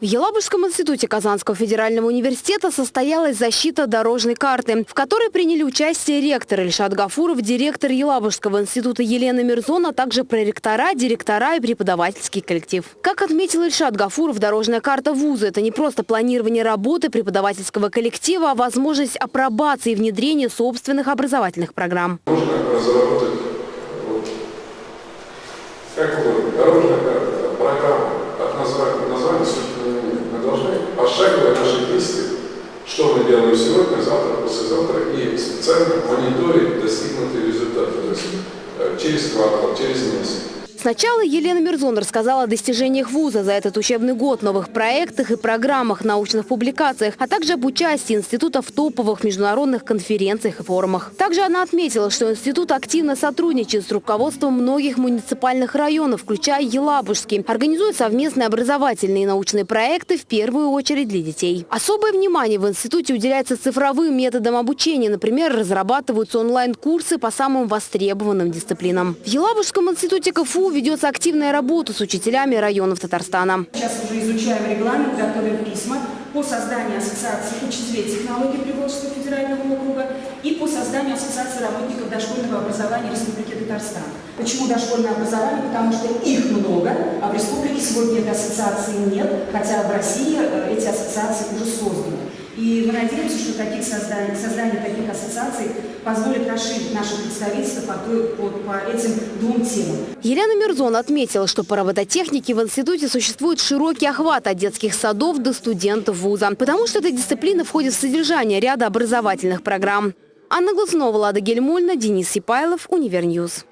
В Елабужском институте Казанского федерального университета состоялась защита дорожной карты, в которой приняли участие ректор Ильшат Гафуров, директор Елабужского института Елена Мирзон, а также проректора, директора и преподавательский коллектив. Как отметил Ильшат Гафуров, дорожная карта вуза – это не просто планирование работы преподавательского коллектива, а возможность апробации и внедрения собственных образовательных программ. Можно разработать вот, как угодно, дорожная карта, программа, от названия, названия, собственно, нет. Мы должны пошагово наши действия, что мы делаем сегодня, завтра, послезавтра, и специально мониторить достигнутые результаты. То есть э, через квартал, через месяц. Сначала Елена Мирзон рассказала о достижениях вуза за этот учебный год, новых проектах и программах, научных публикациях, а также об участии института в топовых международных конференциях и форумах. Также она отметила, что институт активно сотрудничает с руководством многих муниципальных районов, включая Елабужский, организует совместные образовательные и научные проекты в первую очередь для детей. Особое внимание в институте уделяется цифровым методам обучения. Например, разрабатываются онлайн-курсы по самым востребованным дисциплинам. В Елабужском институте КФУ ведется активная работа с учителями районов Татарстана. Сейчас уже изучаем регламент, готовим письма по созданию ассоциации учителей технологий Приволжского федерального округа и по созданию ассоциации работников дошкольного образования Республики Татарстан. Почему дошкольное образование? Потому что их много, а в республике сегодня этой ассоциации нет, хотя в России э, эти ассоциации уже созданы. И мы надеемся, что таких создание, создание таких ассоциаций позволит расширить наше представительство по, той, по, по этим двум темам. Елена Мирзон отметила, что по робототехнике в институте существует широкий охват от детских садов до студентов вуза, потому что эта дисциплина входит в содержание ряда образовательных программ. Анна Глазунова, Лада Гельмульна, Денис Сипайлов, Универньюз.